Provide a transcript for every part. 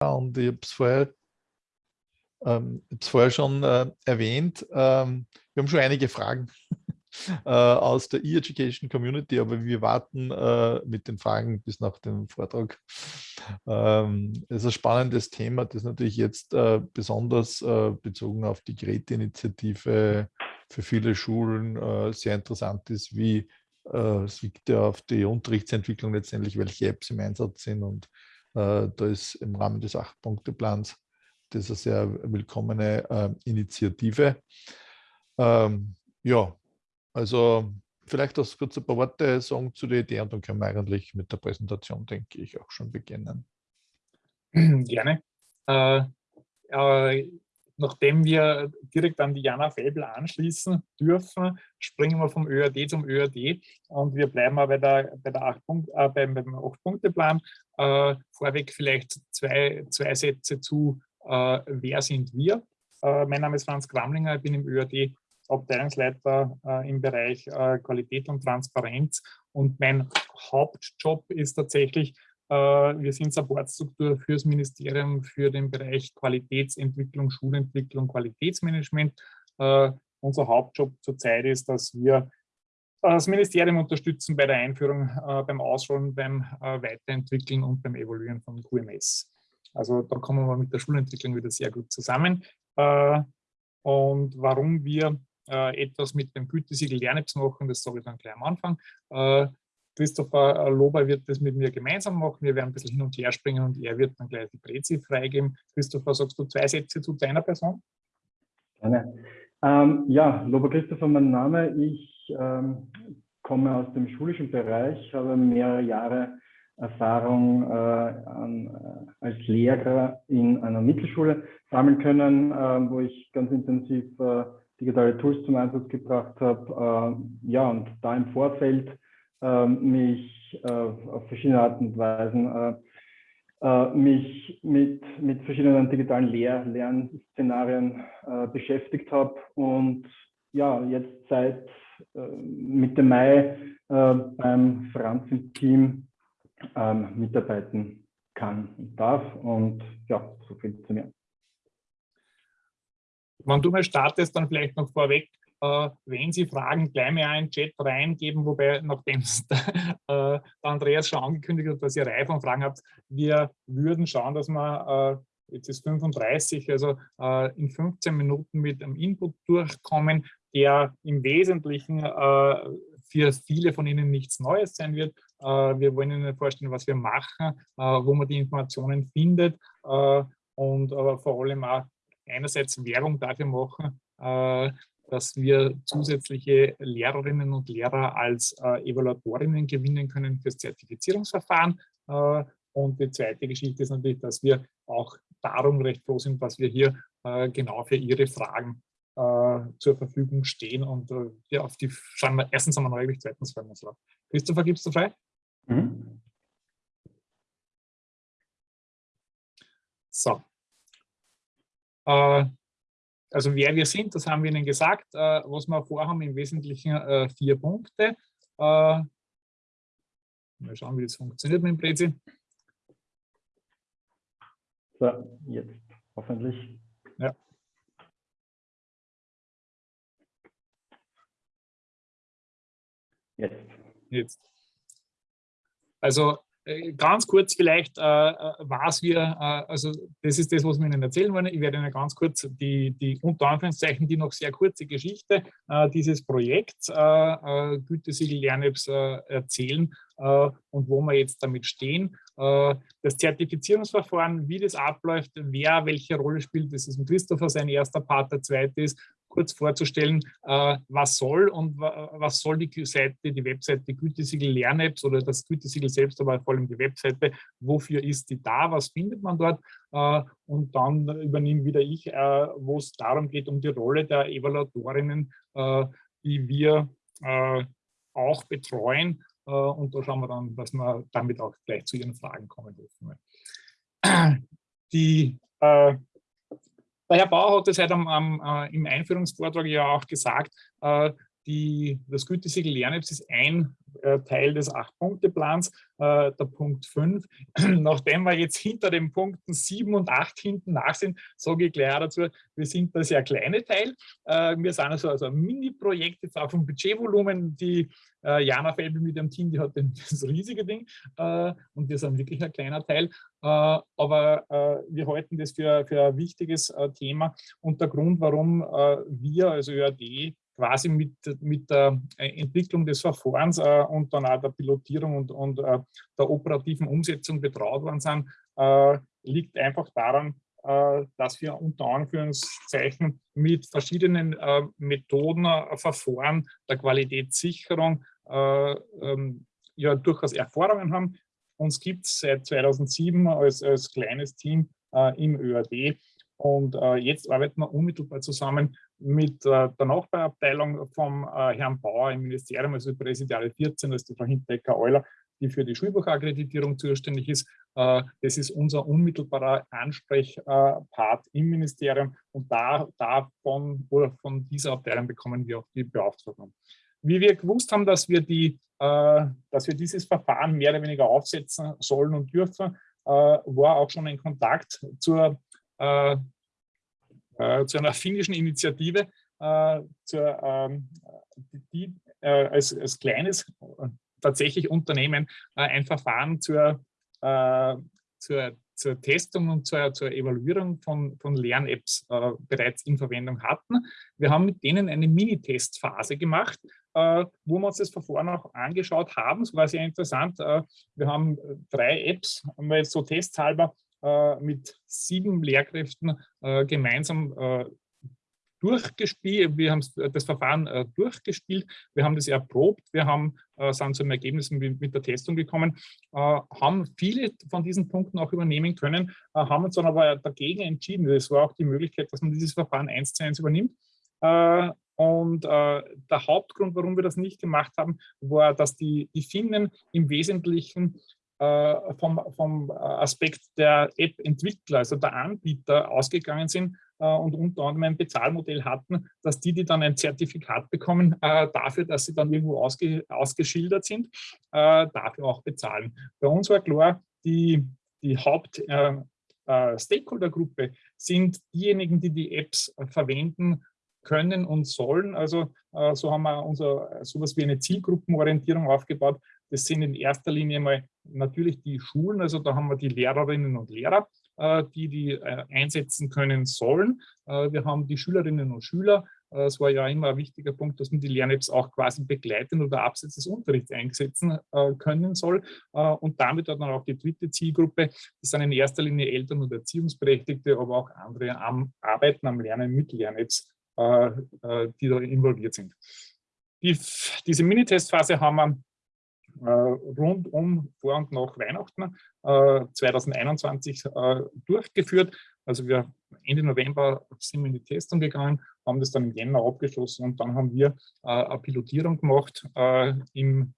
und ich habe es vorher, ähm, vorher schon äh, erwähnt. Ähm, wir haben schon einige Fragen äh, aus der E-Education Community, aber wir warten äh, mit den Fragen bis nach dem Vortrag. Ähm, es ist ein spannendes Thema, das natürlich jetzt äh, besonders äh, bezogen auf die Geräteinitiative für viele Schulen äh, sehr interessant ist, wie es liegt ja auf die Unterrichtsentwicklung letztendlich, welche Apps im Einsatz sind und da ist im Rahmen des Acht-Punkte-Plans das eine sehr willkommene Initiative. Ähm, ja, also vielleicht das kurz ein paar Worte sagen zu der Idee und dann können wir eigentlich mit der Präsentation, denke ich, auch schon beginnen. Gerne. Äh, äh, nachdem wir direkt an die Jana Fäbel anschließen dürfen, springen wir vom ÖAD zum ÖAD und wir bleiben bei, der, bei der acht Punkt, äh, beim, beim Acht-Punkte-Plan. Äh, vorweg vielleicht zwei, zwei Sätze zu, äh, wer sind wir? Äh, mein Name ist Franz Kramlinger, ich bin im ÖAD Abteilungsleiter äh, im Bereich äh, Qualität und Transparenz. Und mein Hauptjob ist tatsächlich, wir sind Supportstruktur fürs Ministerium für den Bereich Qualitätsentwicklung, Schulentwicklung, Qualitätsmanagement. Äh, unser Hauptjob zurzeit ist, dass wir das Ministerium unterstützen bei der Einführung, äh, beim Ausrollen, beim äh, Weiterentwickeln und beim Evaluieren von QMS. Also da kommen wir mit der Schulentwicklung wieder sehr gut zusammen. Und warum wir äh, etwas mit dem Gütesiegel Lernapps machen, das sage ich dann gleich am Anfang. Christopher Lober wird das mit mir gemeinsam machen. Wir werden ein bisschen hin und her springen und er wird dann gleich die Prezi freigeben. Christopher, sagst du zwei Sätze zu deiner Person? Gerne. Ähm, ja, Lober Christopher, mein Name. Ich ähm, komme aus dem schulischen Bereich, habe mehrere Jahre Erfahrung äh, an, äh, als Lehrer in einer Mittelschule sammeln können, äh, wo ich ganz intensiv äh, digitale Tools zum Einsatz gebracht habe. Äh, ja, und da im Vorfeld mich äh, auf verschiedene Arten und Weisen äh, äh, mich mit, mit verschiedenen digitalen Lehr Lernszenarien beschäftigt habe und ja, jetzt seit Mitte Mai beim Franz im Team ähm, mitarbeiten kann und darf. Und ja, so viel zu mir. Wenn du mal startest, dann vielleicht noch vorweg, wenn Sie Fragen, gleich mal einen Chat reingeben, wobei, nachdem der, äh, Andreas schon angekündigt hat, dass ihr Reihe von Fragen habt, wir würden schauen, dass wir, äh, jetzt ist 35, also äh, in 15 Minuten mit einem Input durchkommen, der im Wesentlichen äh, für viele von Ihnen nichts Neues sein wird. Äh, wir wollen Ihnen vorstellen, was wir machen, wo man die Informationen findet und aber vor allem auch einerseits Werbung dafür machen, äh, dass wir zusätzliche Lehrerinnen und Lehrer als äh, Evaluatorinnen gewinnen können fürs Zertifizierungsverfahren. Äh, und die zweite Geschichte ist natürlich, dass wir auch darum recht froh sind, dass wir hier genau für Ihre Fragen zur Verfügung stehen. Und ja, auf die schauen wir erstens einmal neugierig, zweitens freuen wir uns drauf. Christopher, gibst du frei? Mhm. So, äh, also wer wir sind, das haben wir Ihnen gesagt. Äh, was wir vorhaben, im Wesentlichen äh, vier Punkte. Mal schauen, wie das funktioniert mit dem Prezi. So, jetzt hoffentlich. Ja. Jetzt. Jetzt. Also äh, ganz kurz vielleicht, äh, äh, was wir, äh, also das ist das, was wir Ihnen erzählen wollen. Ich werde Ihnen ganz kurz die, die unter Anführungszeichen, die noch sehr kurze Geschichte äh, dieses Projekts äh, Gütesiegel Lernapps erzählen und wo wir jetzt damit stehen. das Zertifizierungsverfahren, wie das abläuft, wer welche Rolle spielt, das ist ein Christopher sein erster Part, der zweite ist, kurz vorzustellen, äh, was soll und was soll die Seite, die Webseite Gütesiegel Lernapps oder das Gütesiegel selbst, aber vor allem die Webseite, wofür ist die da, was findet man dort? Äh, und dann übernehme wieder ich, äh, wo es darum geht, um die Rolle der Evaluatorinnen, die wir auch betreuen. Und da schauen wir dann, dass wir damit auch gleich zu Ihren Fragen kommen dürfen. Die der Herr Bauer hat es heute am, am, äh, im Einführungsvortrag ja auch gesagt, äh, die, das Gütesiegel LernApps ist ein äh, Teil des Acht-Punkte-Plans, äh, der Punkt 5. Nachdem wir jetzt hinter den Punkten 7 und 8 hinten nach sind, sage ich gleich dazu, wir sind der sehr kleine Teil. Äh, wir sind also, also ein Mini-Projekt jetzt auch vom Budgetvolumen. Die äh, Jana Felbel mit dem Team, die hat das riesige Ding äh, und wir sind wirklich ein kleiner Teil. Äh, aber wir halten das für, für ein wichtiges Thema und der Grund, warum wir, also ÖAD, quasi mit, mit der äh, Entwicklung des Verfahrens äh, und dann auch der Pilotierung und, und äh, der operativen Umsetzung betraut worden sind, äh, liegt einfach daran, äh, dass wir unter Anführungszeichen mit verschiedenen äh, Methoden, Verfahren der Qualitätssicherung ähm, ja durchaus Erfahrungen haben. Uns gibt es seit 2007 als, als kleines Team im ÖAD und jetzt arbeiten wir unmittelbar zusammen mit äh, der Nachbarabteilung vom äh, Herrn Bauer im Ministerium, also Präsidiale 14, das ist die Frau Hintecker-Euler, die für die Schulbuchakkreditierung zuständig ist. Äh, das ist unser unmittelbarer Ansprechpart im Ministerium und da, davon oder von dieser Abteilung bekommen wir auch die Beauftragung. Wie wir gewusst haben, dass wir, die, äh, dass wir dieses Verfahren mehr oder weniger aufsetzen sollen und dürfen, äh, war auch schon ein Kontakt zur äh, zu einer finnischen Initiative, äh, zur, ähm, die äh, als, als kleines tatsächlich Unternehmen ein Verfahren zur, zur, zur Testung und zur, zur Evaluierung von, von Lern-Apps äh, bereits in Verwendung hatten. Wir haben mit denen eine Mini-Testphase gemacht, äh, wo wir uns das Verfahren auch angeschaut haben. Es war sehr interessant. Äh, wir haben drei Apps, haben wir jetzt so testhalber äh, mit sieben Lehrkräften äh, gemeinsam äh, durchgespielt, wir haben das Verfahren äh, durchgespielt, wir haben das erprobt, wir haben, äh, sind zu einem Ergebnis mit, mit, der Testung gekommen, äh, haben viele von diesen Punkten auch übernehmen können, haben uns dann aber dagegen entschieden. Es war auch die Möglichkeit, dass man dieses Verfahren eins zu eins übernimmt. und der Hauptgrund, warum wir das nicht gemacht haben, war, dass die, die Finnen im Wesentlichen äh, vom, vom Aspekt der App-Entwickler, also der Anbieter, ausgegangen sind äh, und unter anderem ein Bezahlmodell hatten, dass die, die dann ein Zertifikat bekommen, äh, dafür, dass sie dann irgendwo ausge, ausgeschildert sind, dafür auch bezahlen. Bei uns war klar, die, die Haupt- Stakeholder-Gruppe sind diejenigen, die die Apps verwenden können und sollen. Also so haben wir unser sowas wie eine Zielgruppenorientierung aufgebaut, das sind in erster Linie mal natürlich die Schulen, also da haben wir die Lehrerinnen und Lehrer, äh, die die äh, einsetzen können sollen. Äh, wir haben die Schülerinnen und Schüler. Es war ja immer ein wichtiger Punkt, dass man die Lern-Apps auch quasi begleiten oder abseits des Unterrichts einsetzen können soll. Und damit hat man auch die dritte Zielgruppe. Das sind in erster Linie Eltern und Erziehungsberechtigte, aber auch andere am Arbeiten, am Lernen mit Lern-Apps, die da involviert sind. Die, diese Minitestphase haben wir rund um vor und nach Weihnachten 2021 äh, äh, durchgeführt. Also wir Ende November sind wir in die Testung gegangen, haben das dann im Jänner abgeschlossen und dann haben wir eine Pilotierung gemacht im,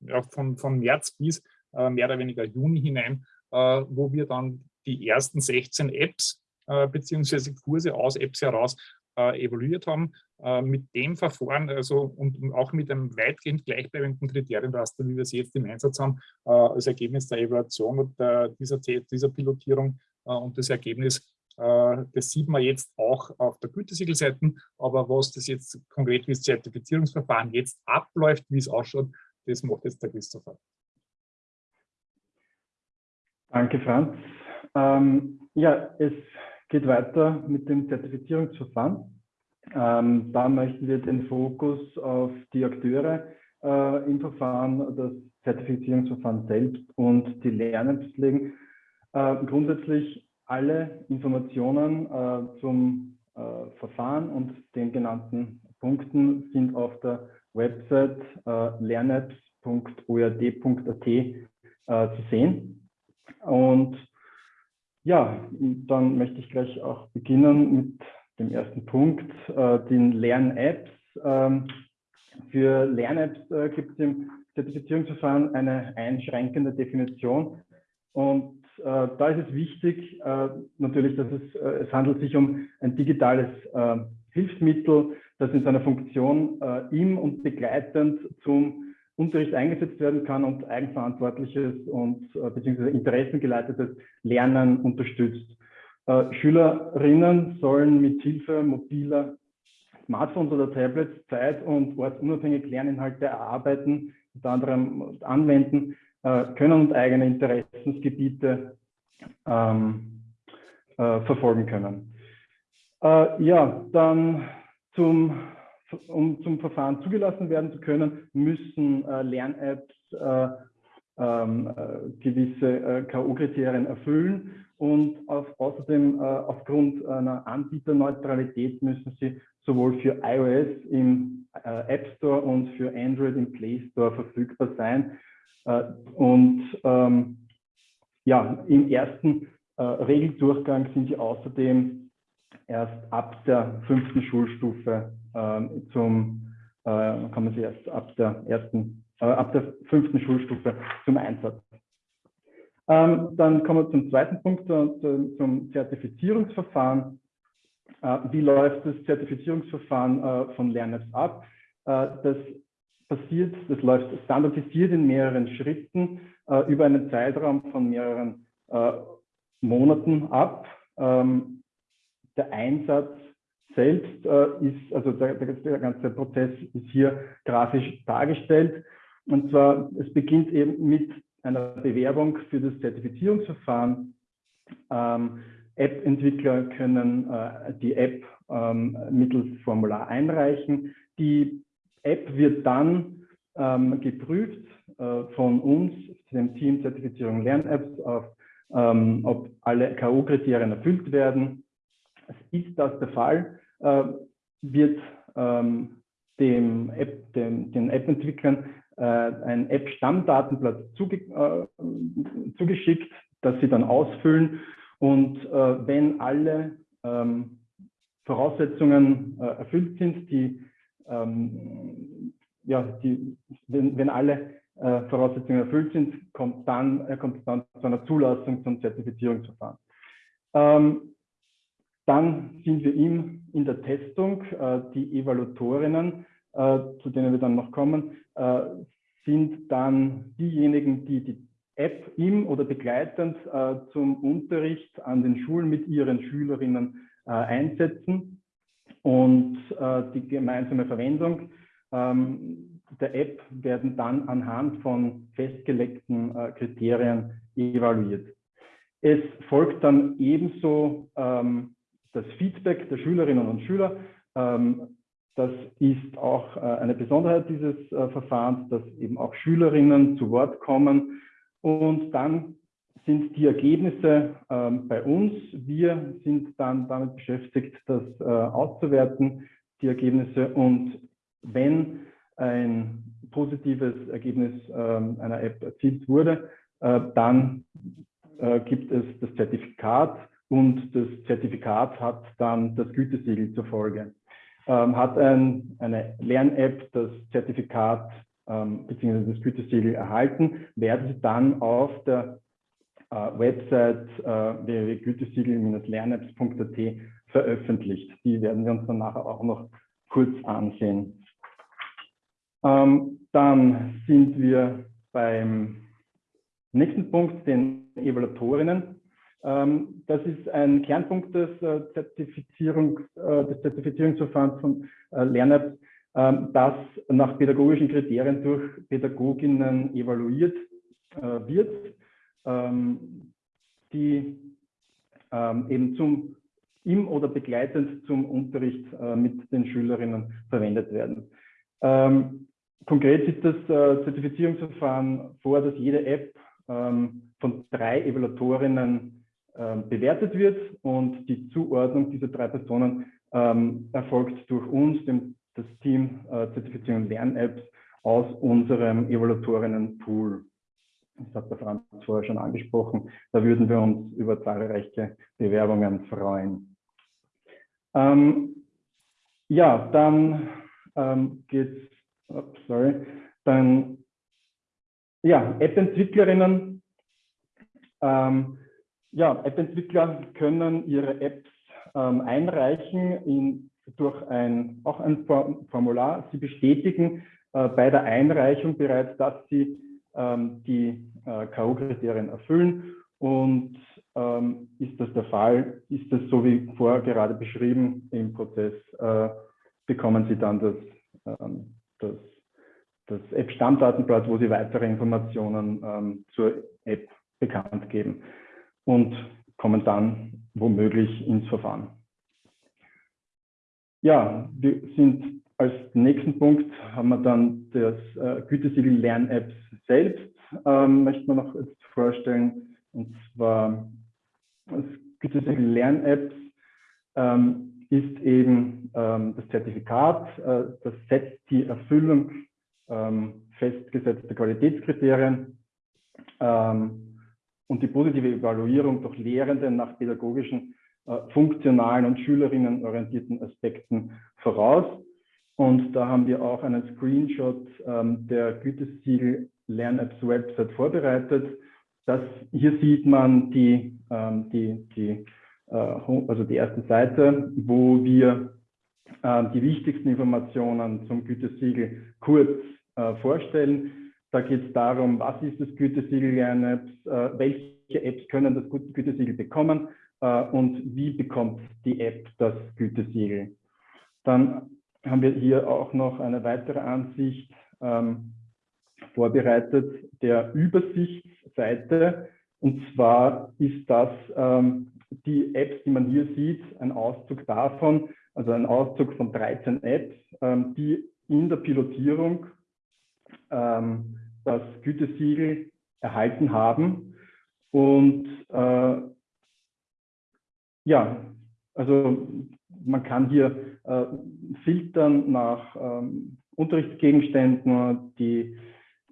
ja, von, von März bis mehr oder weniger Juni hinein, wo wir dann die ersten 16 Apps beziehungsweise Kurse aus Apps heraus äh, evaluiert haben, äh, mit dem Verfahren also und auch mit einem weitgehend gleichbleibenden Kriterienraster, wie wir es jetzt im Einsatz haben, äh, als Ergebnis der Evaluation der, dieser, dieser Pilotierung äh, und das Ergebnis, äh, das sieht man jetzt auch auf der Gütesiegelseite, aber was das jetzt konkret wie das Zertifizierungsverfahren jetzt abläuft, wie es ausschaut, das macht jetzt der Christopher. Danke, Franz. Ähm, ja, es geht weiter mit dem Zertifizierungsverfahren. Ähm, da möchten wir den Fokus auf die Akteure äh, im Verfahren, das Zertifizierungsverfahren selbst und die Lernapps legen. Äh, grundsätzlich alle Informationen äh, zum äh, Verfahren und den genannten Punkten sind auf der Website äh, lernapps.oad.at äh, zu sehen. Und ja, dann möchte ich gleich auch beginnen mit dem ersten Punkt, äh, den Lern-Apps. Ähm, für Lern-Apps äh, gibt es im Zertifizierungsverfahren eine einschränkende Definition. Und äh, da ist es wichtig, äh, natürlich, dass es, äh, es handelt sich um ein digitales äh, Hilfsmittel, das in seiner Funktion im und begleitend zum Unterricht eingesetzt werden kann und eigenverantwortliches und äh, beziehungsweise interessengeleitetes Lernen unterstützt. Äh, Schülerinnen sollen mit Hilfe mobiler Smartphones oder Tablets zeit- und ortsunabhängig Lerninhalte erarbeiten, unter anderem anwenden äh, können und eigene Interessensgebiete ähm, äh, verfolgen können. Äh, ja, dann zum, um zum Verfahren zugelassen werden zu können, müssen äh, Lern-Apps äh, ähm, äh, gewisse K.O.-Kriterien erfüllen und auf, außerdem aufgrund einer Anbieterneutralität müssen sie sowohl für iOS im App Store und für Android im Play Store verfügbar sein. und ähm, ja, im ersten Regeldurchgang sind sie außerdem erst ab der fünften Schulstufe ähm, zum, äh, kommen sie erst ab der ersten, äh, ab der fünften Schulstufe zum Einsatz. Ähm, dann kommen wir zum zweiten Punkt, äh, zum Zertifizierungsverfahren. Äh, wie läuft das Zertifizierungsverfahren äh, von LernApps ab? Äh, das passiert, das läuft standardisiert in mehreren Schritten über einen Zeitraum von mehreren Monaten ab. Ähm, der Einsatz selbst äh, ist, also der, der, ganze Prozess ist hier grafisch dargestellt. Und zwar, es beginnt eben mit einer Bewerbung für das Zertifizierungsverfahren. Ähm, App-Entwickler können äh, die App ähm, mittels Formular einreichen. Die App wird dann ähm, geprüft äh, von uns, dem Team Zertifizierung Lern-Apps, auf, ähm, ob alle K.O.-Kriterien erfüllt werden ist das der Fall, äh, wird ähm, dem App, dem, den App-Entwicklern äh, ein App-Stammdatenblatt zuge äh, zugeschickt, das sie dann ausfüllen. Und äh, wenn alle ähm, Voraussetzungen äh, erfüllt sind, die, ähm, ja, die, wenn, wenn alle äh, Voraussetzungen erfüllt sind, kommt dann, kommt es dann zu einer Zulassung zum Zertifizierungsverfahren. Ähm, dann sind wir im, in der Testung. Äh, die Evaluatorinnen, äh, zu denen wir dann noch kommen, äh, sind dann diejenigen, die die App im oder begleitend zum Unterricht an den Schulen mit ihren Schülerinnen einsetzen und die gemeinsame Verwendung ähm, der App werden dann anhand von festgelegten Kriterien evaluiert. Es folgt dann ebenso ähm, das Feedback der Schülerinnen und Schüler. Ähm, das ist auch äh, eine Besonderheit dieses äh, Verfahrens, dass eben auch Schülerinnen zu Wort kommen. Und dann sind die Ergebnisse ähm, bei uns. Wir sind dann damit beschäftigt, das äh, auszuwerten, die Ergebnisse. Und wenn ein positives Ergebnis ähm, einer App erzielt wurde, dann gibt es das Zertifikat und das Zertifikat hat dann das Gütesiegel zur Folge. Ähm, hat ein, eine Lern-App das Zertifikat ähm, bzw. das Gütesiegel erhalten, werden Sie dann auf der äh, Website äh, www.gütesiegel-lernapps.at veröffentlicht. Die werden wir uns dann nachher auch noch kurz ansehen. Ähm, dann sind wir beim nächsten Punkt, den Evaluatorinnen. Ähm, das ist ein Kernpunkt des, äh, Zertifizierung, äh, des Zertifizierungsverfahrens von äh, LernApps, ähm, das nach pädagogischen Kriterien durch Pädagoginnen evaluiert wird, ähm, die eben zum im oder begleitend zum Unterricht mit den Schülerinnen verwendet werden. konkret sieht das Zertifizierungsverfahren vor, dass jede App von drei Evaluatorinnen bewertet wird und die Zuordnung dieser drei Personen ähm, erfolgt durch uns, dem, das Team äh, Zertifizierung Lern-Apps aus unserem Evaluatorinnen-Pool. Das hat der Franz vorher schon angesprochen. Da würden wir uns über zahlreiche Bewerbungen freuen. Ähm, ja, dann ähm, geht es, sorry, dann, ja, App-Entwicklerinnen. Ähm, ja, App-Entwickler können ihre Apps ähm, einreichen in durch ein, auch ein Formular. Sie bestätigen äh, bei der Einreichung bereits, dass Sie ähm, die äh, K.O.-Kriterien erfüllen und ähm, ist das der Fall, ist das so wie vorher gerade beschrieben im Prozess, äh, bekommen Sie dann das, ähm, das, das App-Stammdatenblatt, wo Sie weitere Informationen ähm, zur App bekannt geben und kommen dann womöglich ins Verfahren. Ja, wir sind als nächsten Punkt haben wir dann das äh, Gütesiegel Lern-Apps selbst, ähm, möchte man noch jetzt vorstellen. Und zwar das Gütesiegel Lern-Apps ähm, ist eben ähm, das Zertifikat, äh, das setzt die Erfüllung ähm, festgesetzter Qualitätskriterien ähm, und die positive Evaluierung durch Lehrende nach pädagogischen, äh, funktionalen und schülerinnenorientierten Aspekten voraus. Und da haben wir auch einen Screenshot ähm, der Gütesiegel LernApps Website vorbereitet. Das, hier sieht man die, ähm, die, die, äh, also die erste Seite, wo wir äh, die wichtigsten Informationen zum Gütesiegel kurz äh, vorstellen. Da geht es darum, was ist das Gütesiegel LernApps, äh, welche Apps können das Gütesiegel bekommen äh, und wie bekommt die App das Gütesiegel. Dann haben wir hier auch noch eine weitere Ansicht ähm, vorbereitet der Übersichtsseite. Und zwar ist das ähm, die Apps, die man hier sieht, ein Auszug davon, also ein Auszug von 13 Apps, ähm, die in der Pilotierung ähm, das Gütesiegel erhalten haben. Und äh, ja, also man kann hier äh, filtern nach ähm, Unterrichtsgegenständen, die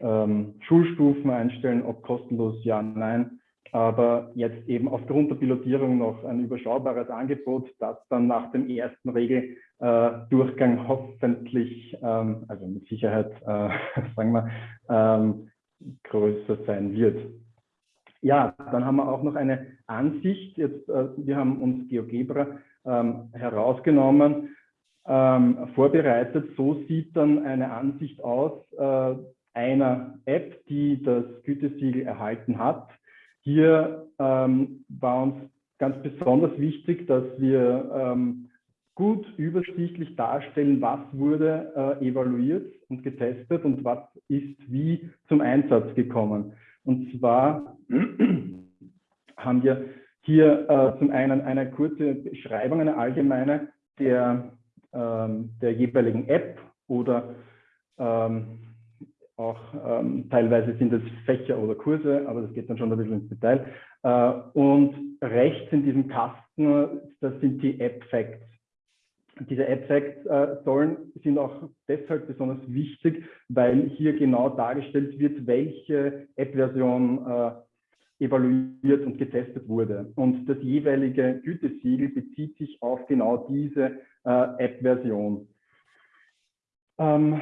ähm, Schulstufen einstellen, ob kostenlos, ja, nein. Aber jetzt eben aufgrund der Pilotierung noch ein überschaubares Angebot, das dann nach dem ersten Regeldurchgang äh, hoffentlich, ähm, also mit Sicherheit, äh, sagen wir, ähm, größer sein wird. Ja, dann haben wir auch noch eine Ansicht. Jetzt, äh, wir haben uns GeoGebra ähm, herausgenommen, ähm, vorbereitet. So sieht dann eine Ansicht aus äh, einer App, die das Gütesiegel erhalten hat. Hier ähm, war uns ganz besonders wichtig, dass wir ähm, gut übersichtlich darstellen, was wurde äh, evaluiert und getestet und was ist wie zum Einsatz gekommen. Und zwar haben wir hier äh, zum einen eine kurze Beschreibung, eine allgemeine der, ähm, der jeweiligen App oder ähm, auch ähm, teilweise sind es Fächer oder Kurse, aber das geht dann schon ein bisschen ins Detail. Äh, und rechts in diesem Kasten, das sind die App Facts. Diese App Facts äh, sollen, sind auch deshalb besonders wichtig, weil hier genau dargestellt wird, welche App-Version äh, evaluiert und getestet wurde. Und das jeweilige Gütesiegel bezieht sich auf genau diese äh, App-Version. Ähm,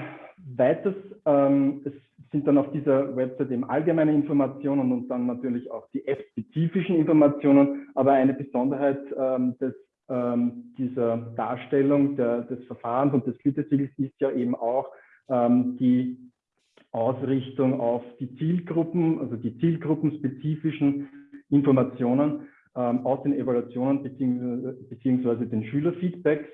weiters, ähm, es sind dann auf dieser Website eben allgemeine Informationen und dann natürlich auch die app-spezifischen Informationen, aber eine Besonderheit ähm, des, ähm, dieser Darstellung der, des Verfahrens und des Gütesiegels ist ja eben auch ähm, die Ausrichtung auf die Zielgruppen, also die zielgruppenspezifischen Informationen ähm, aus den Evaluationen beziehungsweise, den Schülerfeedbacks.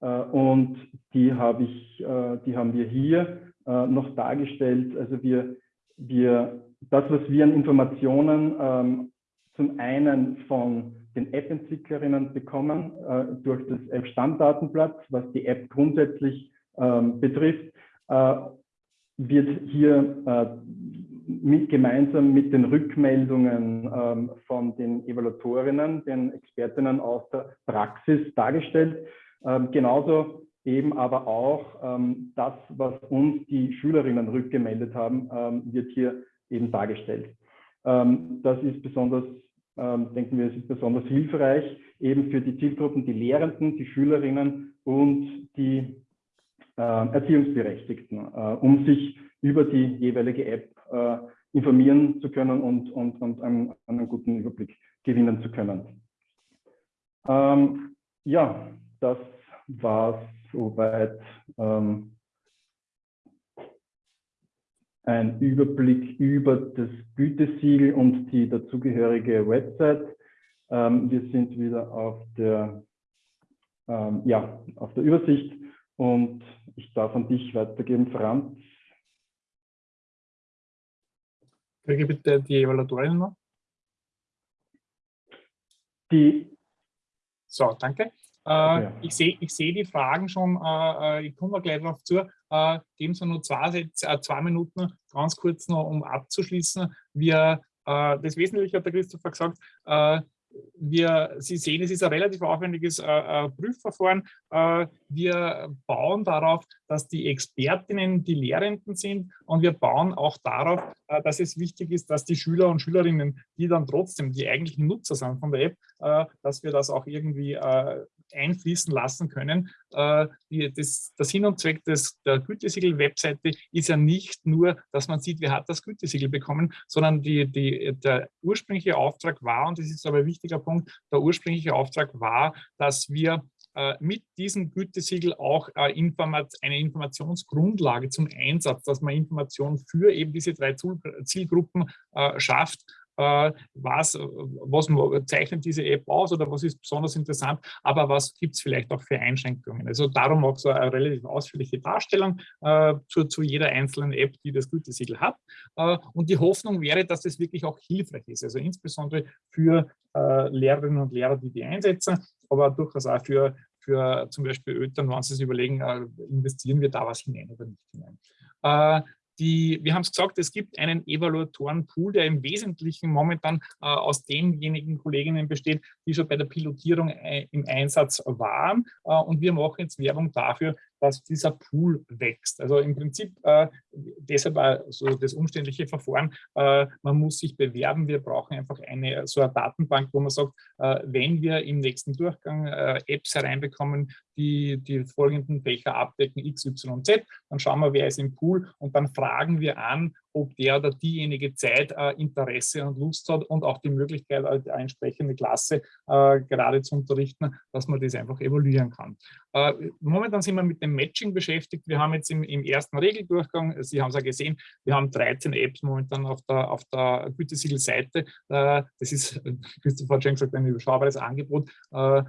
Äh, und die, habe ich, äh, die haben wir hier äh, noch dargestellt. Also wir, wir, das, was wir an Informationen ähm, zum einen von den App-Entwicklerinnen bekommen äh, durch das App-Stammdatenblatt, was die App grundsätzlich ähm, betrifft, äh, wird hier äh, mit, gemeinsam mit den Rückmeldungen ähm, von den Evaluatorinnen, den Expertinnen aus der Praxis dargestellt. Ähm, genauso eben aber auch ähm, das, was uns die Schülerinnen rückgemeldet haben, ähm, wird hier eben dargestellt. Ähm, das ist besonders, ähm, denken wir, es ist besonders hilfreich eben für die Zielgruppen, die Lehrenden, die Schülerinnen und die äh, Erziehungsberechtigten, äh, um sich über die jeweilige App äh, informieren zu können und, und, und einen, einen guten Überblick gewinnen zu können. Ähm, ja, das war es soweit ähm, ein Überblick über das Gütesiegel und die dazugehörige Website. Ähm, wir sind wieder auf der, ähm, ja, auf der Übersicht und ich darf an dich weitergeben, Franz. Kriege bitte die Evaluatorin noch? Die. So, danke. Äh, ja. Ich sehe ich seh die Fragen schon, äh, äh ich komme gleich darauf zu. Äh, geben Sie nur zwei, äh, zwei Minuten, ganz kurz noch, um abzuschließen. Wir, äh, das Wesentliche hat der Christopher gesagt, wir, Sie sehen, es ist ein relativ aufwendiges äh, Prüfverfahren. Äh, wir bauen darauf, dass die Expertinnen die Lehrenden sind und wir bauen auch darauf, äh, dass es wichtig ist, dass die Schüler und Schülerinnen, die dann trotzdem die eigentlichen Nutzer sind von der App, äh, dass wir das auch irgendwie äh, einfließen lassen können. Äh, die, das, das Sinn und Zweck des, der Gütesiegel-Webseite ist ja nicht nur, dass man sieht, wer hat das Gütesiegel bekommen, sondern die, die, der ursprüngliche Auftrag war, und das ist aber ein wichtiger Punkt, der ursprüngliche Auftrag war, dass wir äh, mit diesem Gütesiegel auch äh, eine Informationsgrundlage zum Einsatz, dass man Informationen für eben diese drei Zielgruppen schafft äh, was, was zeichnet diese App aus oder was ist besonders interessant, aber was gibt es vielleicht auch für Einschränkungen. Also darum auch so eine relativ ausführliche Darstellung äh, zu, zu, jeder einzelnen App, die das Gütesiegel hat. Äh, und die Hoffnung wäre, dass das wirklich auch hilfreich ist, also insbesondere für äh, Lehrerinnen und Lehrer, die die einsetzen, aber durchaus auch für, für zum Beispiel Eltern, wenn sie sich überlegen, äh, investieren wir da was hinein oder nicht hinein. Die, wir haben es gesagt, es gibt einen Evaluatorenpool, der im Wesentlichen momentan äh, aus denjenigen Kolleginnen besteht, die schon bei der Pilotierung äh, im Einsatz waren. Äh, und wir machen jetzt Werbung dafür, dass dieser Pool wächst. Also im Prinzip äh, deshalb so das umständliche Verfahren, äh, man muss sich bewerben, wir brauchen einfach eine so eine Datenbank, wo man sagt, äh, wenn wir im nächsten Durchgang äh, Apps hereinbekommen, die die folgenden Fächer abdecken, X, Y, Z, dann schauen wir, wer ist im Pool und dann fragen wir an, ob der oder diejenige Zeit, äh, Interesse und Lust hat und auch die Möglichkeit, eine entsprechende Klasse äh, gerade zu unterrichten, dass man das einfach evaluieren kann. Äh, momentan sind wir mit dem Matching beschäftigt. Wir haben jetzt im, im ersten Regeldurchgang, Sie haben es ja gesehen, wir haben 13 Apps momentan auf der, auf der Gütesiegel-Seite. Äh, das ist, Christoph hat schon gesagt, ein überschaubares Angebot. Äh,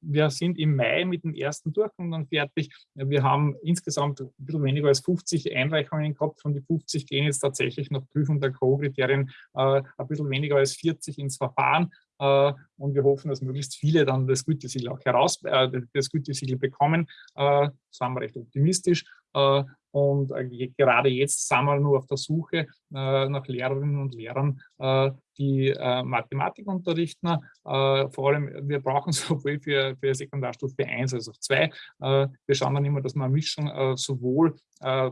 wir sind im Mai mit dem ersten Durchgang dann fertig. Wir haben insgesamt ein bisschen weniger als 50 Einreichungen gehabt. Von den 50 gehen jetzt tatsächlich nach Prüfung der Co-Kriterien äh, ein bisschen weniger als 40 ins Verfahren. Äh, und wir hoffen, dass möglichst viele dann das Gütesiegel auch heraus, äh, das Gütesiegel bekommen. Äh, sind wir recht optimistisch. Äh, und äh, gerade jetzt sind wir nur auf der Suche äh, nach Lehrerinnen und Lehrern, die Mathematik unterrichten. Vor allem, wir brauchen sowohl für, für Sekundarstufe 1 als auch 2. wir schauen dann immer, dass wir eine Mischung sowohl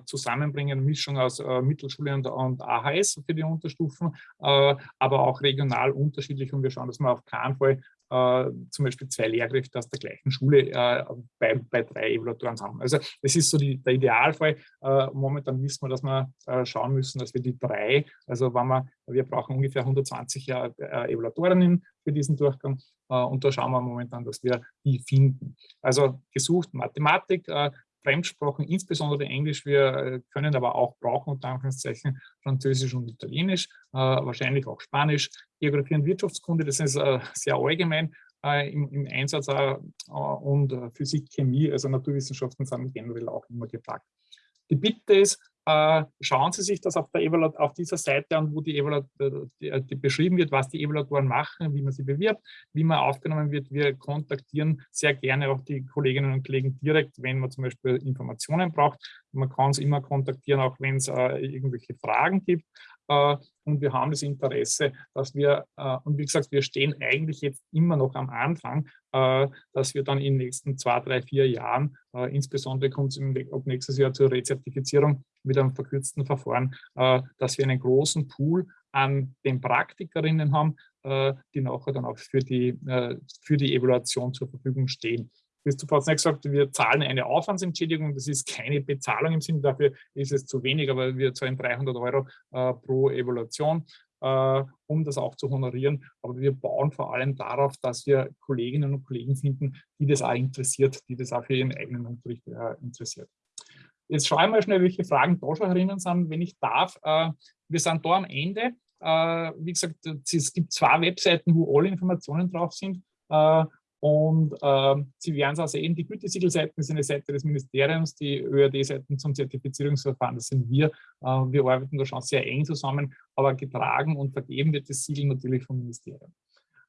zusammenbringen, eine Mischung aus Mittelschule und, und, AHS für die Unterstufen, aber auch regional unterschiedlich. Und wir schauen, dass wir auf keinen Fall äh, zum Beispiel zwei Lehrkräfte aus der gleichen Schule äh, bei, bei drei Evaluatoren haben. Also das ist so die, der Idealfall. Äh, momentan wissen wir, dass wir äh, schauen müssen, dass wir die drei, also wenn wir, wir brauchen ungefähr 120 äh, Evaluatorinnen für diesen Durchgang äh, und da schauen wir momentan, dass wir die finden. Also gesucht Mathematik, Fremdsprachen, insbesondere Englisch. Wir äh, können aber auch brauchen, unter Anführungszeichen, Französisch und Italienisch, äh, wahrscheinlich auch Spanisch. Geografie und Wirtschaftskunde, das ist äh, sehr allgemein im, im, Einsatz und Physik, Chemie, also Naturwissenschaften sind generell auch immer gefragt. Die Bitte ist, schauen Sie sich das auf, auf dieser Seite an, wo die, Evaluat die, die beschrieben wird, was die Evaluatoren machen, wie man sie bewirbt, wie man aufgenommen wird. Wir kontaktieren sehr gerne auch die Kolleginnen und Kollegen direkt, wenn man zum Beispiel Informationen braucht. Man kann es immer kontaktieren, auch wenn es äh, irgendwelche Fragen gibt. Äh, und wir haben das Interesse, dass wir, äh, und wie gesagt, wir stehen eigentlich jetzt immer noch am Anfang, äh, dass wir dann in den nächsten zwei, drei, vier Jahren, insbesondere kommt es ab nächstes Jahr zur Rezertifizierung mit einem verkürzten Verfahren, dass wir einen großen Pool an den Praktikerinnen haben, die nachher dann auch für die, für die Evaluation zur Verfügung stehen. Christoph hat es nicht gesagt, wir zahlen eine Aufwandsentschädigung, das ist keine Bezahlung im Sinne, dafür ist es zu wenig, aber wir zahlen 300 Euro äh, pro Evaluation äh, um das auch zu honorieren. Aber wir bauen vor allem darauf, dass wir Kolleginnen und Kollegen finden, die das auch interessiert, die das auch für ihren eigenen Unterricht äh, interessiert. Jetzt schaue ich mal schnell, welche Fragen da schon herinnen sind, wenn ich darf. Äh, wir sind da am Ende. Äh, wie gesagt, es gibt zwei Webseiten, wo alle Informationen drauf sind. Äh, und äh, Sie werden es auch sehen, die Gütesiegelseiten ist eine Seite des Ministeriums, die ÖAD-Seiten zum Zertifizierungsverfahren, das sind wir. Äh, wir arbeiten da schon sehr eng zusammen, aber getragen und vergeben wird das Siegel natürlich vom Ministerium.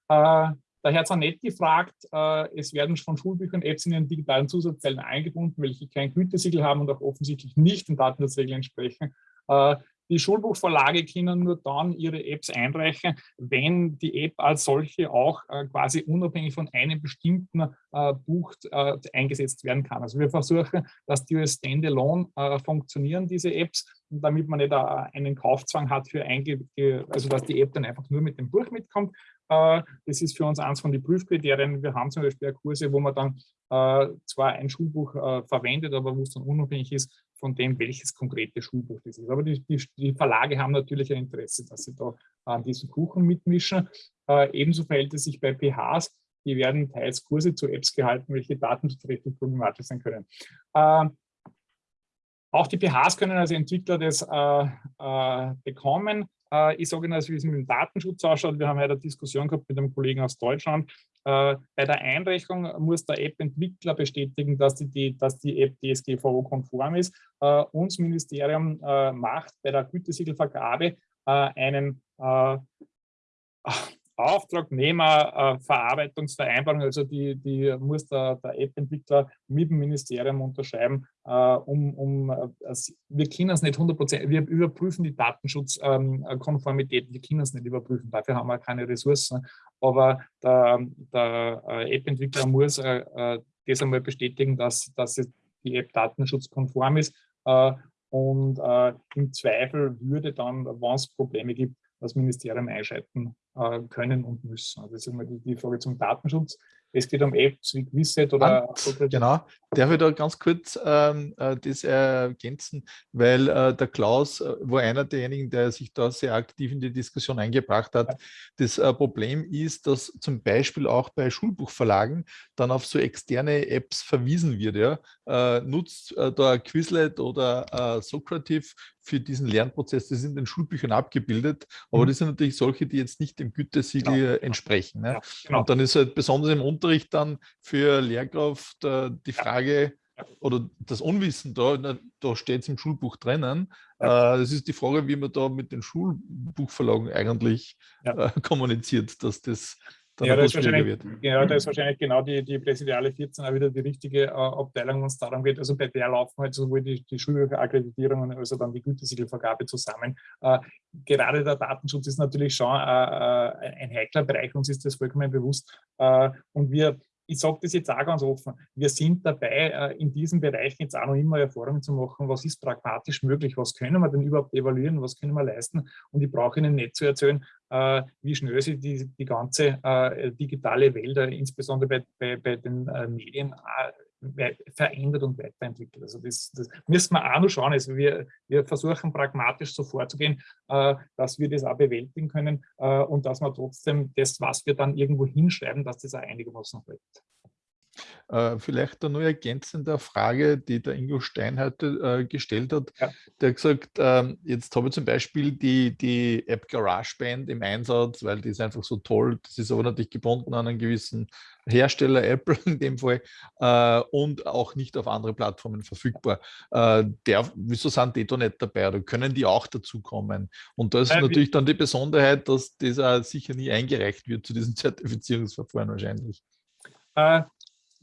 Äh, der Herr Zanetti fragt, äh, es werden von Schulbüchern Apps in den digitalen Zusatzzellen eingebunden, welche kein Gütesiegel haben und auch offensichtlich nicht den Datenschutzregeln entsprechen. Äh, die Schulbuchverlage können nur dann ihre Apps einreichen, wenn die App als solche auch äh, quasi unabhängig von einem bestimmten äh, Buch äh, eingesetzt werden kann. Also wir versuchen, dass die Standalone äh, funktionieren, diese Apps, damit man nicht äh, einen Kaufzwang hat für einge also dass die App dann einfach nur mit dem Buch mitkommt. Äh, das ist für uns eins von den Prüfkriterien. Wir haben zum Beispiel Kurse, wo man dann zwar ein Schulbuch verwendet, aber wo es dann unabhängig ist von dem, welches konkrete Schulbuch das ist. Aber die, die, die Verlage haben natürlich ein Interesse, dass sie da an diesem Kuchen mitmischen. Äh, ebenso verhält es sich bei PHs. Die werden teils Kurse zu Apps gehalten, welche datenschutzrechtlich problematisch sein können. Äh, auch die PHs können als Entwickler das äh, äh, bekommen. Äh, ich sage Ihnen, wie es mit dem Datenschutz ausschaut. Wir haben heute eine Diskussion gehabt mit einem Kollegen aus Deutschland. Äh, bei der Einreichung muss der App-Entwickler bestätigen, dass die, dass die App DSGVO-konform ist. Äh, uns Ministerium macht bei der Gütesiegelvergabe einen Auftragnehmerverarbeitungsvereinbarung, also die, die muss der, der App-Entwickler mit dem Ministerium unterschreiben, äh, um, um äh, wir können es nicht 100 wir überprüfen die Datenschutzkonformität, wir können es nicht überprüfen, dafür haben wir keine Ressourcen, aber der, der äh, App-Entwickler muss äh, äh, das einmal bestätigen, dass, dass die App datenschutzkonform ist und im Zweifel würde dann, wenn es Probleme gibt, das Ministerium einschalten können und müssen. Also das ist immer die, die Frage zum Datenschutz. Es geht um Apps wie Quizset oder... Genau, darf ich da ganz kurz ähm, äh, das ergänzen, weil äh, der Klaus äh, war einer derjenigen, der sich da sehr aktiv in die Diskussion eingebracht hat. Ja. Das äh, Problem ist, dass zum Beispiel auch bei Schulbuchverlagen dann auf so externe Apps verwiesen wird. Ja? Äh, nutzt äh, da Quizlet oder Socrative für diesen Lernprozess, das ist in den Schulbüchern abgebildet, aber mhm. das sind natürlich solche, die jetzt nicht dem Gütesiegel genau. entsprechen. Ne? Ja, genau. Und dann ist halt besonders im Unterricht dann für Lehrkraft äh, die Frage, ja. oder das Unwissen da, da steht es im Schulbuch drinnen. Ja. Äh, das ist die Frage, wie man da mit den Schulbuchverlagen eigentlich äh, kommuniziert, dass das ja, da ist wahrscheinlich, ja, da ist wahrscheinlich genau die, die Präsidiale 14 auch wieder die richtige äh, Abteilung, wenn es darum geht. Also bei der laufen halt sowohl die, die Schulbücherakkreditierungen als auch dann die Gütesiegelvergabe zusammen. Äh, gerade der Datenschutz ist natürlich schon äh, äh ein heikler Bereich, uns ist das vollkommen bewusst. Äh, und wir ich sage das jetzt auch ganz offen, wir sind dabei, äh, in diesem Bereich jetzt auch noch immer Erfahrungen zu machen, was ist pragmatisch möglich, was können wir denn überhaupt evaluieren, was können wir leisten. Und ich brauche Ihnen nicht zu erzählen, äh, wie schnell sich die, die ganze äh, digitale Welt, insbesondere bei, bei, bei den Medien, verändert und weiterentwickelt. Also das, das, müssen wir auch noch schauen. Also wir, wir versuchen pragmatisch so vorzugehen, äh, dass wir das auch bewältigen können äh, und dass wir trotzdem das, was wir dann irgendwo hinschreiben, dass das auch einigermaßen hält. Äh, vielleicht eine ergänzende Frage, die der Ingo Stein heute äh, gestellt hat. Ja. Der hat gesagt, ähm, jetzt habe ich zum Beispiel die, die App GarageBand im Einsatz, weil die ist einfach so toll. Das ist aber natürlich gebunden an einen gewissen Hersteller, Apple in dem Fall, äh, und auch nicht auf andere Plattformen verfügbar. Der, wieso sind die da nicht dabei oder können die auch dazu kommen? Und da ist natürlich dann die Besonderheit, dass das sicher nie eingereicht wird zu diesem Zertifizierungsverfahren wahrscheinlich.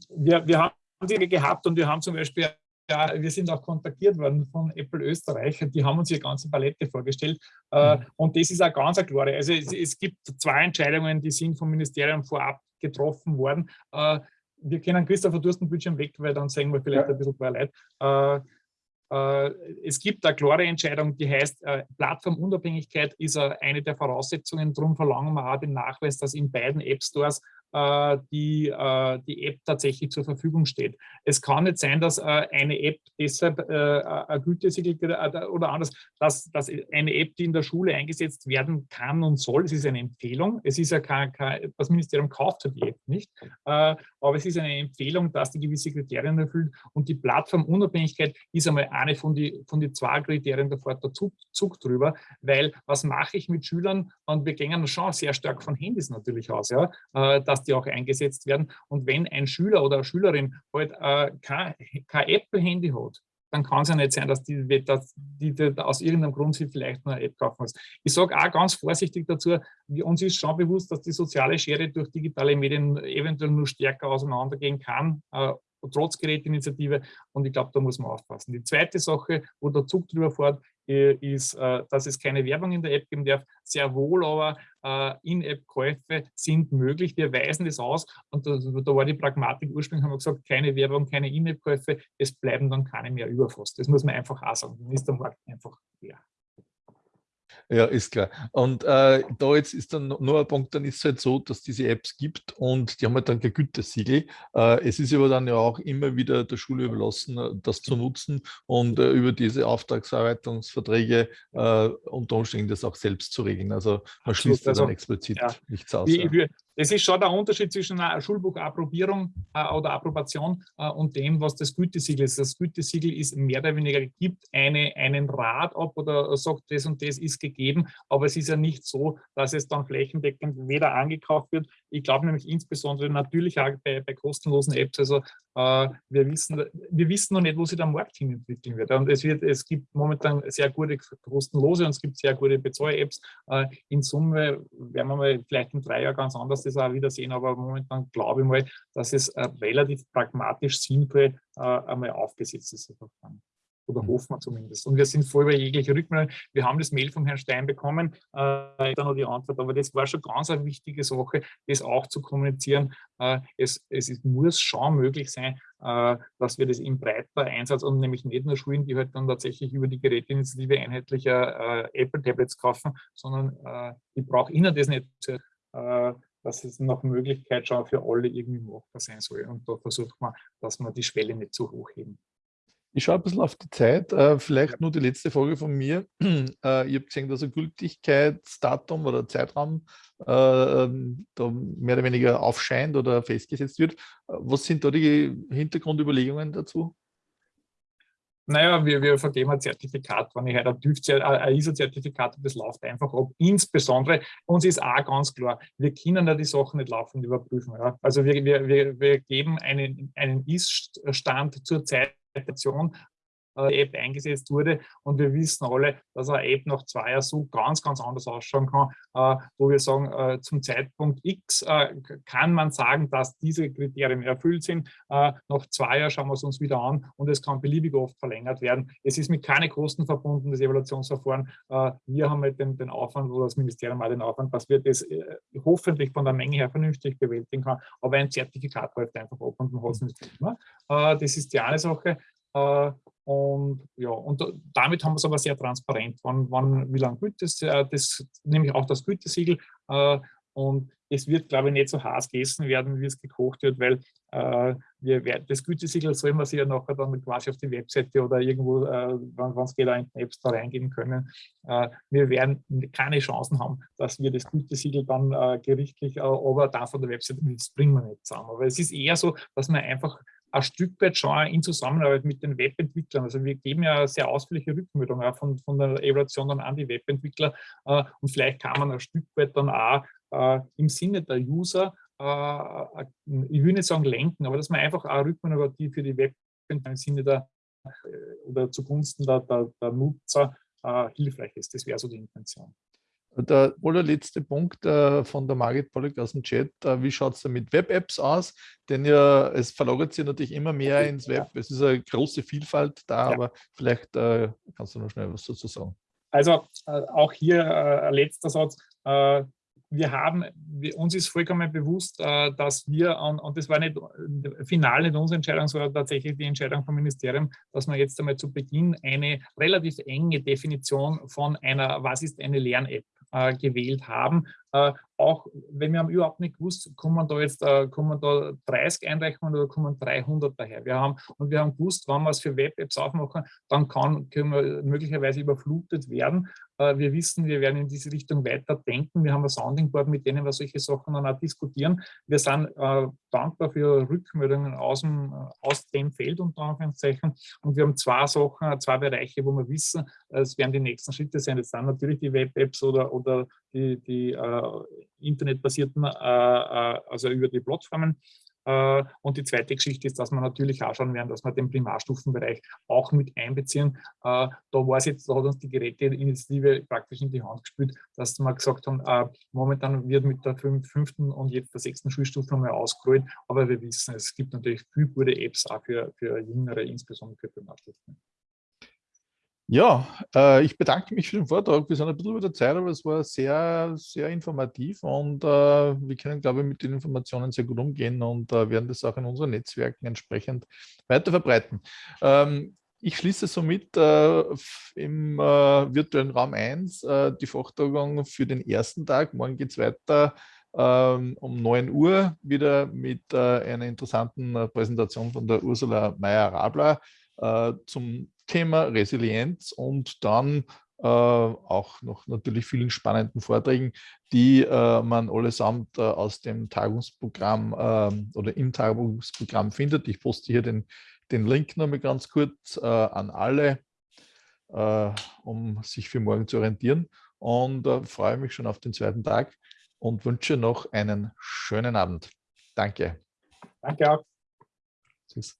Wir, wir haben die gehabt und wir haben zum Beispiel ja, wir sind auch kontaktiert worden von Apple Österreich, die haben uns hier ganze Palette vorgestellt äh, mhm. und das ist auch ganz eine klare. Also es, es, gibt zwei Entscheidungen, die sind vom Ministerium vorab getroffen worden. Äh, wir können Christopher Durstenbildschirm weg, weil dann sehen wir vielleicht ja. ein bisschen mehr Leid. Äh, es gibt eine klare Entscheidung, die heißt, Plattformunabhängigkeit ist eine der Voraussetzungen. Darum verlangen wir auch den Nachweis, dass in beiden App Stores die, äh, die App tatsächlich zur Verfügung steht. Es kann nicht sein, dass äh, eine App deshalb ein Gütesiegel oder anders, dass, dass eine App, die in der Schule eingesetzt werden kann und soll, es ist eine Empfehlung, es ist ja kein, kein das Ministerium kauft die App nicht, aber es ist eine Empfehlung, dass die gewisse Kriterien erfüllt und die Plattformunabhängigkeit ist einmal eine von den von die zwei Kriterien, da fährt der Zug, Zug drüber, weil was mache ich mit Schülern? Und wir gehen schon sehr stark von Handys natürlich aus, ja, dass die auch eingesetzt werden. Und wenn ein Schüler oder eine Schülerin halt äh, kein, kein Apple-Handy hat, dann kann es ja nicht sein, dass die, dass die, die aus irgendeinem Grund sich vielleicht nur eine App kaufen muss. Ich sage auch ganz vorsichtig dazu, uns ist schon bewusst, dass die soziale Schere durch digitale Medien eventuell nur stärker auseinandergehen kann, äh, trotz Gerätinitiative. Und ich glaube, da muss man aufpassen. Die zweite Sache, wo der Zug drüber fährt, äh, ist, äh, dass es keine Werbung in der App geben darf. Sehr wohl aber äh, In-App-Käufe sind möglich. Wir weisen das aus und da, da, war die Pragmatik ursprünglich, haben wir gesagt, keine Werbung, keine In-App-Käufe, es bleiben dann keine mehr überfasst. Das muss man einfach auch sagen. Dann ist der Markt einfach leer. Ja, ist klar. Und äh, da jetzt ist dann nur ein Punkt, dann ist es halt so, dass diese Apps gibt und die haben halt dann kein Gütesiegel. Äh, es ist aber dann ja auch immer wieder der Schule überlassen, äh, das zu nutzen und äh, über diese Auftragsverarbeitungsverträge äh, unter Umständen das auch selbst zu regeln. Also man schließt also, dann explizit ja, nichts aus. Wie, ja. Das ist schon der Unterschied zwischen einer Schulbuchapprobierung äh, oder Approbation äh, und dem, was das Gütesiegel ist. Das Gütesiegel ist mehr oder weniger, gibt eine, einen Rat ab oder sagt, das und das ist gegeben, aber es ist ja nicht so, dass es dann flächendeckend weder angekauft wird. Ich glaube nämlich insbesondere natürlich auch bei, bei kostenlosen Apps, also wir, wissen, wir wissen noch nicht, wo sich der Markt hin entwickeln wird. Und es, wird, es gibt momentan sehr gute kostenlose und es gibt sehr gute Bezahl-Apps. Äh, in Summe werden wir mal vielleicht in drei Jahren ganz anders das auch wieder sehen, aber momentan glaube ich mal, dass es äh, relativ pragmatisch sinnvoll einmal aufgesetzt ist. Oder hoffen wir zumindest. Und wir sind voll bei jeglicher Rückmeldung. Wir haben das Mail vom Herrn Stein bekommen, äh, dann noch die Antwort, aber das war schon ganz eine wichtige Sache, das auch zu kommunizieren. Äh, es, es ist, muss schon möglich sein, äh, dass wir das im breiter Einsatz und nämlich nicht nur Schulen, die halt dann tatsächlich über die Geräteinitiative einheitlicher äh, Apple-Tablets kaufen, sondern äh, ich brauche ihnen das nicht zu, äh, dass es nach Möglichkeit schon für alle irgendwie machbar sein soll. Und da versucht man, dass man die Schwelle nicht zu hoch heben. Ich schaue ein bisschen auf die Zeit. Äh, vielleicht nur die letzte Frage von mir. Äh, ihr habt gesehen, dass ein Gültigkeitsdatum oder Zeitraum äh, ähm, da mehr oder weniger aufscheint oder festgesetzt wird. Äh, was sind da die Hintergrundüberlegungen dazu? Naja, wir, wir vergeben ein Zertifikat, wenn ich halt ein, TÜV, ein ISO-Zertifikat habe, das läuft einfach ab. Insbesondere, uns ist auch ganz klar, wir können ja die Sachen nicht laufend überprüfen. Ja. Also wir, wir, wir geben einen, einen Ist-Stand zur Zeit Interpretation äh, App eingesetzt wurde. Und wir wissen alle, dass eine App nach zwei Jahren so ganz, ganz anders ausschauen kann, äh, wo wir sagen, äh, zum Zeitpunkt X kann man sagen, dass diese Kriterien erfüllt sind. Nach zwei Jahren schauen wir es uns wieder an und es kann beliebig oft verlängert werden. Es ist mit keine Kosten verbunden, das Evaluationsverfahren. Wir haben mit dem, den Aufwand oder das Ministerium auch den Aufwand, dass wir das hoffentlich von der Menge her vernünftig bewältigen kann. Aber ein Zertifikat läuft einfach ab und man hat es nicht immer. Das ist die eine Sache. Und ja, und damit haben wir es aber sehr transparent, wann, wann wie lange gilt das, das, nämlich auch das Gütesiegel. Äh, und es wird, glaube ich, nicht so heiß gegessen werden, wie es gekocht wird, weil äh, wir, das Gütesiegel soll man sich ja nachher dann quasi auf die Webseite oder irgendwo, äh, wenn es geht, in Apps da reingeben können. Äh, wir werden keine Chancen haben, dass wir das Gütesiegel dann äh, gerichtlich, äh, aber dann von der Webseite, das bringen wir nicht zusammen. Aber es ist eher so, dass man einfach ein Stück weit schon in Zusammenarbeit mit den Webentwicklern. Also wir geben ja sehr ausführliche Rückmeldungen von, von der Evaluation dann an die Webentwickler äh, und vielleicht kann man ein Stück weit dann auch äh, im Sinne der User, äh, ich will nicht sagen lenken, aber dass man einfach auch Rückmeldungen die für die Webentwickler im Sinne der oder zugunsten der, der, der Nutzer hilfreich ist. Das wäre so die Intention. Der allerletzte Punkt äh, von der Margit Pollock aus dem Chat, äh, wie schaut es da mit Web-Apps aus? Denn ja, es verlagert sich natürlich immer mehr ins Web. Es ist eine große Vielfalt da, ja. aber vielleicht äh, kannst du noch schnell was dazu sagen. Also äh, auch hier äh, ein letzter Satz. Äh, wir haben, wir, uns ist vollkommen bewusst, dass wir, und, und das war nicht final nicht unsere Entscheidung, sondern tatsächlich die Entscheidung vom Ministerium, dass wir jetzt einmal zu Beginn eine relativ enge Definition von einer, was ist eine Lern-App, äh, gewählt haben. Äh, auch wenn wir haben überhaupt nicht gewusst, kommen da jetzt äh, kommen da 30 Einreichungen oder kommen 300 daher. Wir haben, und wir haben gewusst, wenn wir es für Web-Apps aufmachen, dann kann, können wir möglicherweise überflutet werden. Äh, wir wissen, wir werden in diese Richtung weiter denken. Wir haben ein Sounding Board, mit denen wir solche Sachen dann auch diskutieren. Wir sind äh, dankbar für Rückmeldungen aus dem, äh, aus dem Feld unter Anführungszeichen. Und wir haben zwei Sachen, zwei Bereiche, wo wir wissen, es werden die nächsten Schritte sein. Das sind natürlich die Web-Apps oder, oder die, die äh, internetbasierten, äh, äh, also über die Plattformen. Äh, und die zweite Geschichte ist, dass wir natürlich auch schauen werden, dass wir den Primarstufenbereich auch mit einbeziehen. Da war es jetzt, da hat uns die Geräteinitiative praktisch in die Hand gespielt, dass wir gesagt haben, momentan wird mit der fünften und jetzt der sechsten Schulstufe nochmal ausgerollt, aber wir wissen, es gibt natürlich viele gute Apps auch für, für Jüngere, insbesondere für Primarstufen. Ja, äh, ich bedanke mich für den Vortrag. Wir sind ein bisschen über der Zeit, aber es war sehr, sehr informativ und äh, wir können, glaube ich, mit den Informationen sehr gut umgehen und äh, werden das auch in unseren Netzwerken entsprechend weiter verbreiten. Ähm, ich schließe somit äh, im äh, virtuellen Raum 1 äh, die Vortragung für den ersten Tag. Morgen geht es weiter ähm, um 9 Uhr wieder mit einer interessanten Präsentation von der Ursula Meyer-Rabler zum Thema Resilienz und dann äh, auch noch natürlich vielen spannenden Vorträgen, die äh, man allesamt äh, aus dem Tagungsprogramm ähm, oder im Tagungsprogramm findet. Ich poste hier den, den Link nochmal ganz kurz äh, an alle, äh, um sich für morgen zu orientieren und äh, freue mich schon auf den zweiten Tag und wünsche noch einen schönen Abend. Danke. Danke auch. Tschüss.